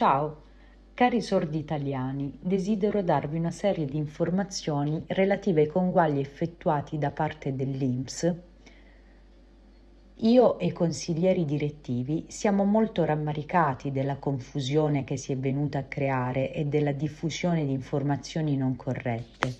Ciao, cari sordi italiani, desidero darvi una serie di informazioni relative ai conguagli effettuati da parte dell'INPS. Io e i consiglieri direttivi siamo molto rammaricati della confusione che si è venuta a creare e della diffusione di informazioni non corrette.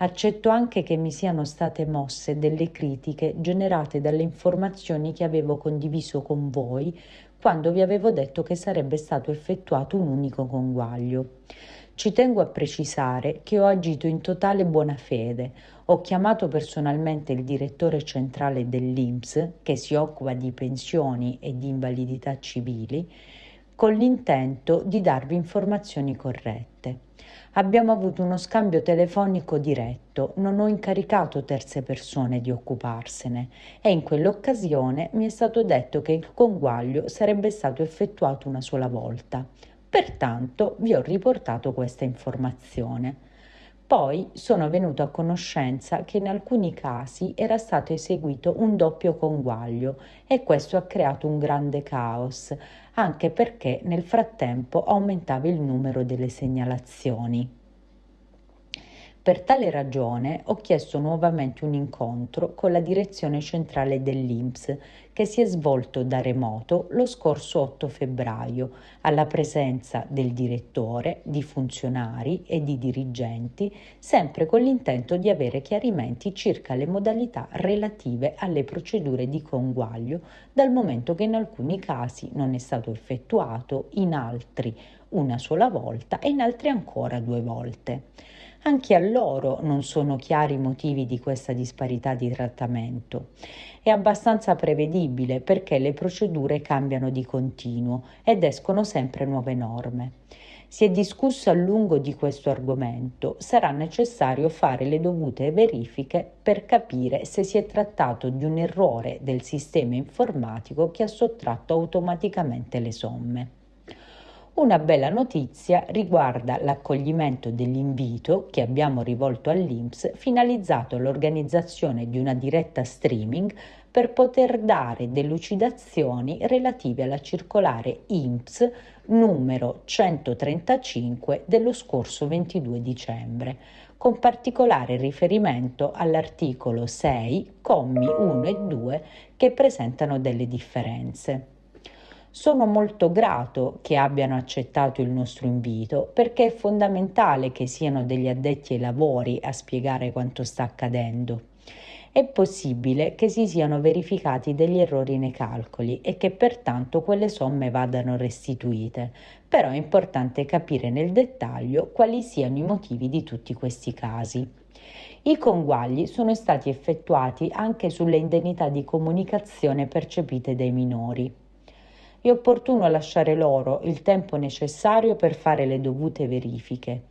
Accetto anche che mi siano state mosse delle critiche generate dalle informazioni che avevo condiviso con voi quando vi avevo detto che sarebbe stato effettuato un unico conguaglio. Ci tengo a precisare che ho agito in totale buona fede. Ho chiamato personalmente il direttore centrale dell'INPS, che si occupa di pensioni e di invalidità civili, con l'intento di darvi informazioni corrette. Abbiamo avuto uno scambio telefonico diretto, non ho incaricato terze persone di occuparsene e in quell'occasione mi è stato detto che il conguaglio sarebbe stato effettuato una sola volta. Pertanto vi ho riportato questa informazione. Poi sono venuto a conoscenza che in alcuni casi era stato eseguito un doppio conguaglio e questo ha creato un grande caos, anche perché nel frattempo aumentava il numero delle segnalazioni. Per tale ragione ho chiesto nuovamente un incontro con la direzione centrale dell'INPS che si è svolto da remoto lo scorso 8 febbraio alla presenza del direttore, di funzionari e di dirigenti, sempre con l'intento di avere chiarimenti circa le modalità relative alle procedure di conguaglio, dal momento che in alcuni casi non è stato effettuato, in altri una sola volta e in altri ancora due volte. Anche a loro non sono chiari i motivi di questa disparità di trattamento. È abbastanza prevedibile perché le procedure cambiano di continuo ed escono sempre nuove norme. Si è discusso a lungo di questo argomento, sarà necessario fare le dovute verifiche per capire se si è trattato di un errore del sistema informatico che ha sottratto automaticamente le somme. Una bella notizia riguarda l'accoglimento dell'invito che abbiamo rivolto all'INPS finalizzato all'organizzazione di una diretta streaming per poter dare delucidazioni relative alla circolare INPS numero 135 dello scorso 22 dicembre, con particolare riferimento all'articolo 6, commi 1 e 2 che presentano delle differenze. Sono molto grato che abbiano accettato il nostro invito perché è fondamentale che siano degli addetti ai lavori a spiegare quanto sta accadendo. È possibile che si siano verificati degli errori nei calcoli e che pertanto quelle somme vadano restituite, però è importante capire nel dettaglio quali siano i motivi di tutti questi casi. I conguagli sono stati effettuati anche sulle indennità di comunicazione percepite dai minori è opportuno lasciare loro il tempo necessario per fare le dovute verifiche.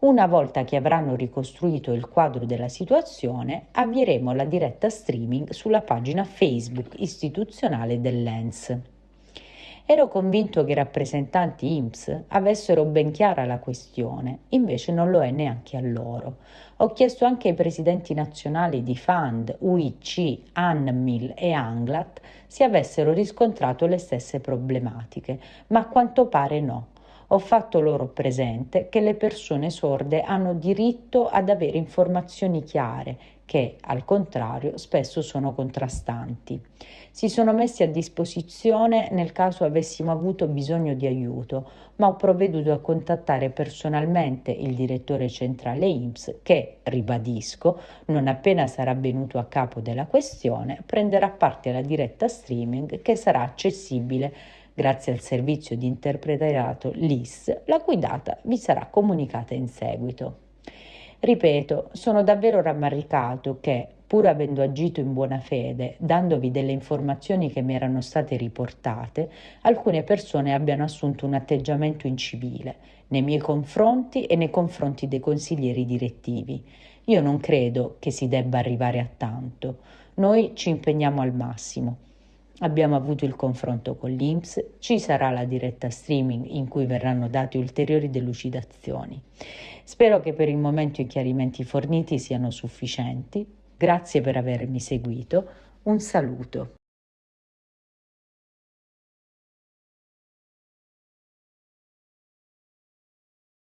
Una volta che avranno ricostruito il quadro della situazione, avvieremo la diretta streaming sulla pagina Facebook istituzionale dell'ENS. Ero convinto che i rappresentanti IMSS avessero ben chiara la questione, invece non lo è neanche a loro. Ho chiesto anche ai presidenti nazionali di FAND, UIC, ANMIL e ANGLAT se avessero riscontrato le stesse problematiche, ma a quanto pare no ho fatto loro presente che le persone sorde hanno diritto ad avere informazioni chiare che, al contrario, spesso sono contrastanti. Si sono messi a disposizione nel caso avessimo avuto bisogno di aiuto, ma ho provveduto a contattare personalmente il direttore centrale IMSS che, ribadisco, non appena sarà venuto a capo della questione, prenderà parte alla diretta streaming che sarà accessibile grazie al servizio di interpretariato LIS, la cui data vi sarà comunicata in seguito. Ripeto, sono davvero rammaricato che, pur avendo agito in buona fede, dandovi delle informazioni che mi erano state riportate, alcune persone abbiano assunto un atteggiamento incivile nei miei confronti e nei confronti dei consiglieri direttivi. Io non credo che si debba arrivare a tanto. Noi ci impegniamo al massimo. Abbiamo avuto il confronto con l'INPS, ci sarà la diretta streaming in cui verranno date ulteriori delucidazioni. Spero che per il momento i chiarimenti forniti siano sufficienti. Grazie per avermi seguito. Un saluto.